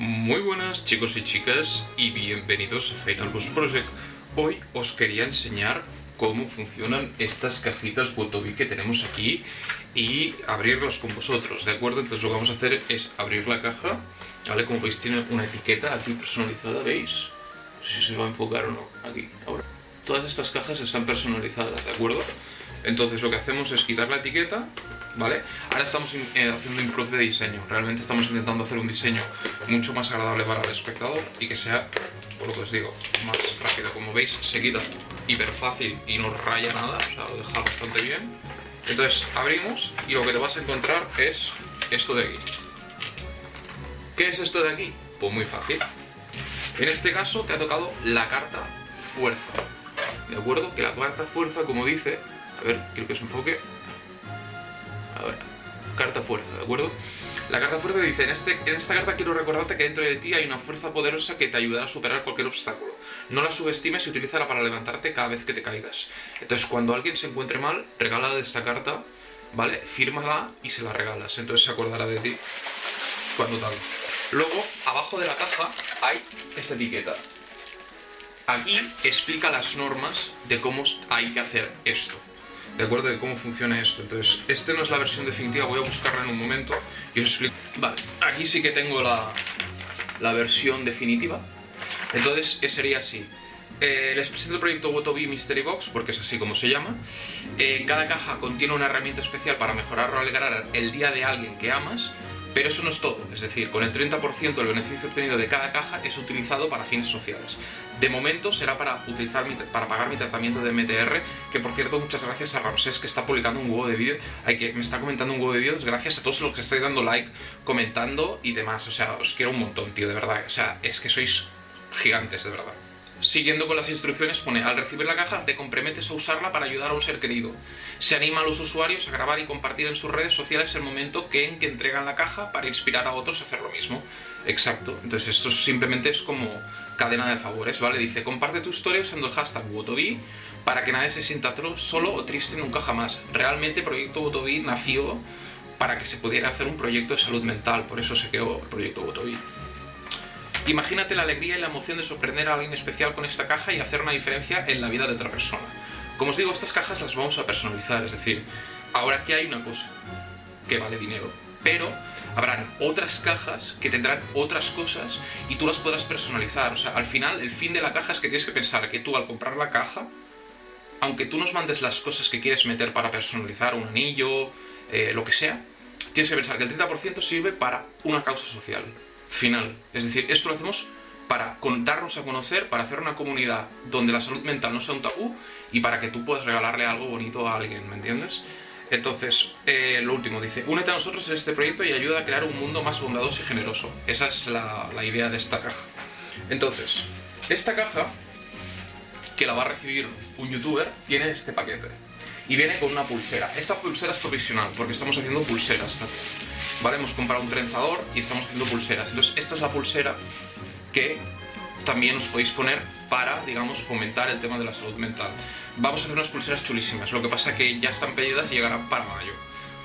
Muy buenas chicos y chicas y bienvenidos a Final Boss Project. Hoy os quería enseñar cómo funcionan estas cajitas Wotobi que tenemos aquí y abrirlas con vosotros, ¿de acuerdo? Entonces lo que vamos a hacer es abrir la caja, ¿vale? Como veis tiene una etiqueta aquí personalizada, ¿veis? No sé si se va a enfocar o no, aquí, ahora. Todas estas cajas están personalizadas, ¿de acuerdo? Entonces lo que hacemos es quitar la etiqueta, ¿vale? Ahora estamos eh, haciendo un improve de diseño, realmente estamos intentando hacer un diseño mucho más agradable para el espectador y que sea, por lo que os digo, más rápido. Como veis, se quita hiper fácil y no raya nada, o sea, lo deja bastante bien. Entonces abrimos y lo que te vas a encontrar es esto de aquí. ¿Qué es esto de aquí? Pues muy fácil. En este caso te ha tocado la carta fuerza. ¿De acuerdo? Que la cuarta fuerza, como dice... A ver, quiero que se enfoque. Carta fuerza, ¿de acuerdo? La carta fuerza dice, en, este, en esta carta quiero recordarte que dentro de ti hay una fuerza poderosa que te ayudará a superar cualquier obstáculo. No la subestimes y utilízala para levantarte cada vez que te caigas. Entonces, cuando alguien se encuentre mal, regálale esta carta, ¿vale? Fírmala y se la regalas. Entonces se acordará de ti cuando tal. Luego, abajo de la caja hay esta etiqueta. Aquí explica las normas de cómo hay que hacer esto. ¿De acuerdo? De cómo funciona esto. Entonces, esta no es la versión definitiva, voy a buscarla en un momento y os explico. Vale, aquí sí que tengo la, la versión definitiva. Entonces, sería así. Eh, les presento el proyecto Wotobi Mystery Box, porque es así como se llama. Eh, cada caja contiene una herramienta especial para mejorar o alegrar el día de alguien que amas pero eso no es todo, es decir, con el 30% del beneficio obtenido de cada caja es utilizado para fines sociales. De momento será para, utilizar para pagar mi tratamiento de MTR, que por cierto muchas gracias a Ramsés que está publicando un huevo de vídeos, que me está comentando un huevo de vídeos, gracias a todos los que estáis dando like, comentando y demás, o sea, os quiero un montón, tío, de verdad, o sea, es que sois gigantes, de verdad. Siguiendo con las instrucciones pone, al recibir la caja te comprometes a usarla para ayudar a un ser querido. Se anima a los usuarios a grabar y compartir en sus redes sociales el momento que en que entregan la caja para inspirar a otros a hacer lo mismo. Exacto, entonces esto simplemente es como cadena de favores, ¿vale? Dice, comparte tu historia usando el hashtag Wotobi para que nadie se sienta solo o triste nunca jamás. Realmente Proyecto Wotobi nació para que se pudiera hacer un proyecto de salud mental, por eso se creó el Proyecto Wotobi. Imagínate la alegría y la emoción de sorprender a alguien especial con esta caja y hacer una diferencia en la vida de otra persona. Como os digo, estas cajas las vamos a personalizar, es decir, ahora aquí hay una cosa que vale dinero, pero habrán otras cajas que tendrán otras cosas y tú las podrás personalizar. O sea, al final, el fin de la caja es que tienes que pensar que tú al comprar la caja, aunque tú nos mandes las cosas que quieres meter para personalizar, un anillo, eh, lo que sea, tienes que pensar que el 30% sirve para una causa social final. Es decir, esto lo hacemos para darnos a conocer, para hacer una comunidad donde la salud mental no sea un tabú y para que tú puedas regalarle algo bonito a alguien, ¿me entiendes? Entonces, eh, lo último, dice, únete a nosotros en este proyecto y ayuda a crear un mundo más bondadoso y generoso. Esa es la, idea de esta caja. Entonces, esta caja, que la va a recibir un youtuber, tiene este paquete. Y viene con una pulsera. Esta pulsera es provisional, porque estamos haciendo pulseras. ¿Vale? Hemos comprado un trenzador y estamos haciendo pulseras. Entonces esta es la pulsera que también os podéis poner para, digamos, fomentar el tema de la salud mental. Vamos a hacer unas pulseras chulísimas, lo que pasa que ya están pedidas y llegarán para mayo.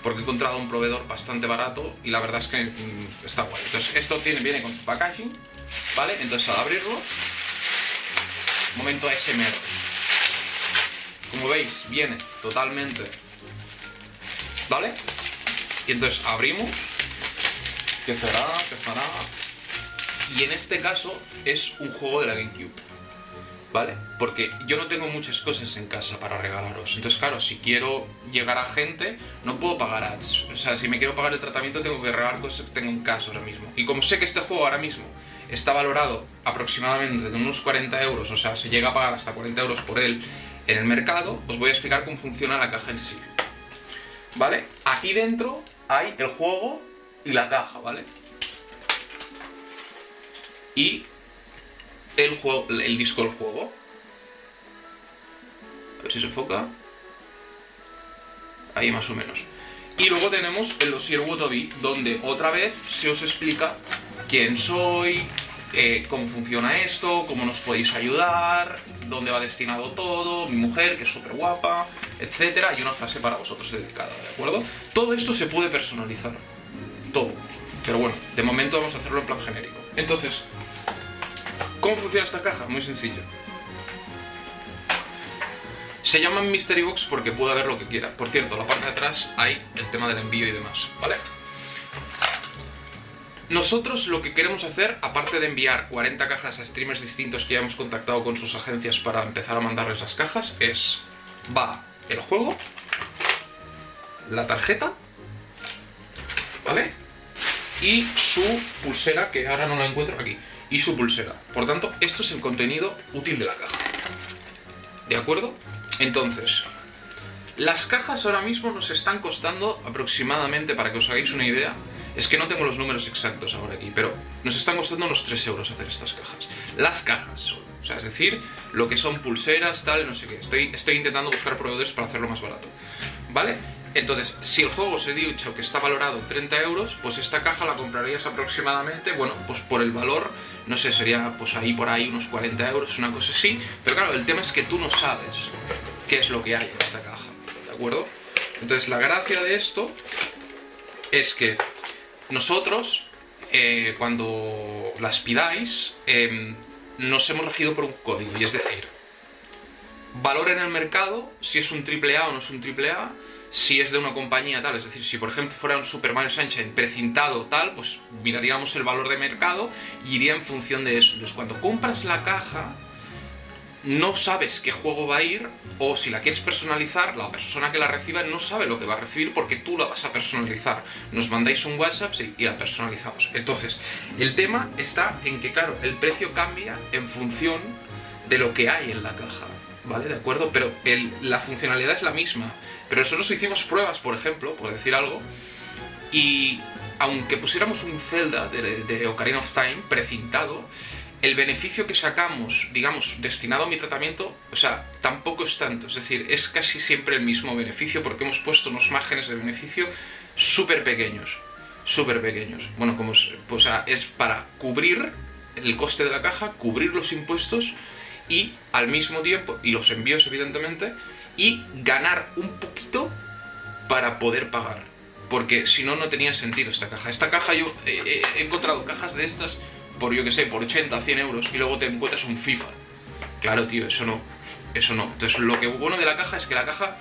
Porque he encontrado un proveedor bastante barato y la verdad es que mm, está guay. Entonces esto tiene, viene con su packaging, ¿vale? Entonces al abrirlo, momento ASMR. Como veis, viene totalmente, ¿vale? Y entonces abrimos, que cerrará, que cerrará. Y en este caso es un juego de la GameCube. ¿Vale? Porque yo no tengo muchas cosas en casa para regalaros. Entonces, claro, si quiero llegar a gente, no puedo pagar ads. O sea, si me quiero pagar el tratamiento, tengo que regalar cosas que tengo en casa ahora mismo. Y como sé que este juego ahora mismo está valorado aproximadamente de unos 40 euros, o sea, se llega a pagar hasta 40 euros por él en el mercado, os voy a explicar cómo funciona la caja en sí. ¿Vale? Aquí dentro hay el juego y la caja, ¿vale? Y el, juego, el disco del juego. A ver si se enfoca. Ahí más o menos. Y luego tenemos el dossier Wotobi, donde otra vez se os explica quién soy, eh, cómo funciona esto, cómo nos podéis ayudar, dónde va destinado todo, mi mujer, que es súper guapa, etcétera, y una frase para vosotros dedicada, ¿de acuerdo? Todo esto se puede personalizar, todo. Pero bueno, de momento vamos a hacerlo en plan genérico. Entonces, ¿cómo funciona esta caja? Muy sencillo. Se llaman Mystery Box porque puede haber lo que quiera. Por cierto, la parte de atrás hay el tema del envío y demás, ¿vale? Nosotros lo que queremos hacer, aparte de enviar 40 cajas a streamers distintos que ya hemos contactado con sus agencias para empezar a mandarles las cajas, es... Va el juego, la tarjeta, ¿vale? Y su pulsera, que ahora no la encuentro aquí, y su pulsera. Por tanto, esto es el contenido útil de la caja. ¿De acuerdo? Entonces, las cajas ahora mismo nos están costando aproximadamente, para que os hagáis una idea, es que no tengo los números exactos ahora aquí, pero nos están costando unos 3 euros hacer estas cajas. Las cajas O sea, es decir, lo que son pulseras, tal, no sé qué. Estoy, estoy intentando buscar proveedores para hacerlo más barato. ¿Vale? Entonces, si el juego os he dicho que está valorado 30 euros, pues esta caja la comprarías aproximadamente, bueno, pues por el valor, no sé, sería pues ahí por ahí unos 40 euros, una cosa así. Pero claro, el tema es que tú no sabes qué es lo que hay en esta caja, ¿de acuerdo? Entonces, la gracia de esto es que nosotros, eh, cuando las pidáis, em, nos hemos regido por un código, y es decir, valor en el mercado, si es un AAA o no es un AAA, si es de una compañía tal, es decir, si por ejemplo fuera un Super Mario Sunshine precintado tal, pues miraríamos el valor de mercado y iría en función de eso. Entonces cuando compras la caja, no sabes qué juego va a ir, o si la quieres personalizar, la persona que la reciba no sabe lo que va a recibir porque tú la vas a personalizar. Nos mandáis un WhatsApp y la personalizamos. Entonces, el tema está en que, claro, el precio cambia en función de lo que hay en la caja, ¿vale? ¿De acuerdo? Pero la funcionalidad es la misma. Pero nosotros hicimos pruebas, por ejemplo, por decir algo, y aunque pusiéramos un Zelda de, de Ocarina of Time precintado, el beneficio que sacamos, digamos, destinado a mi tratamiento, o sea, tampoco es tanto. Es decir, es casi siempre el mismo beneficio porque hemos puesto unos márgenes de beneficio súper pequeños. Súper pequeños. Bueno, como pues, es para cubrir el coste de la caja, cubrir los impuestos y al mismo tiempo, y los envíos evidentemente, y ganar un poquito para poder pagar. Porque si no, no tenía sentido esta caja. Esta caja yo he encontrado cajas de estas por, yo que sé, por 80, 100 euros y luego te encuentras un FIFA. Claro, tío, eso no. Eso no. Entonces, lo que bueno de la caja es que la caja,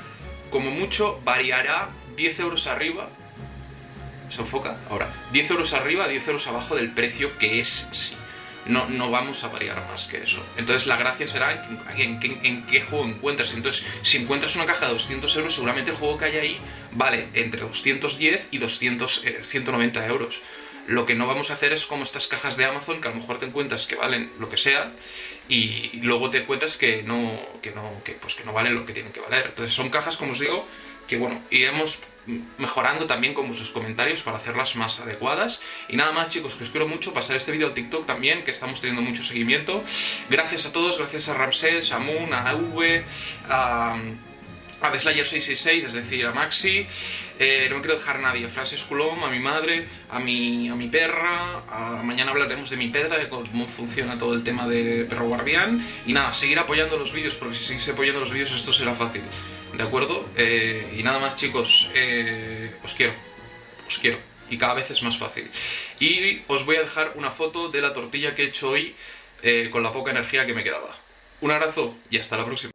como mucho, variará 10 euros arriba. ¿Se enfoca? Ahora, 10 euros arriba, 10 euros abajo del precio que es sí. No, no vamos a variar más que eso. Entonces la gracia será en, en, qué juego encuentras. Entonces, si encuentras una caja de 200 euros, seguramente el juego que hay ahí vale entre 210 y 200, 190 eh, euros. Lo que no vamos a hacer es como estas cajas de Amazon que a lo mejor te encuentras que valen lo que sea y luego te encuentras que no, que no, que, pues que no valen lo que tienen que valer. Entonces son cajas, como os digo, que bueno, iremos mejorando también con vuestros comentarios para hacerlas más adecuadas. Y nada más chicos, que os quiero mucho, pasar este vídeo a TikTok también, que estamos teniendo mucho seguimiento. Gracias a todos, gracias a Ramsés, a Moon, a V, a a The Slayer 666, es decir, a Maxi, eh, no me quiero dejar a nadie, a Coulomb, a mi madre, a mi, a mi perra, mañana hablaremos de mi perra, de cómo funciona todo el tema de perro guardián, y nada, seguir apoyando los vídeos, porque si seguís apoyando los vídeos esto será fácil, ¿de acuerdo? Eh, y nada más chicos, eh, os quiero, os quiero, y cada vez es más fácil. Y os voy a dejar una foto de la tortilla que he hecho hoy con la poca energía que me quedaba. Un abrazo y hasta la próxima.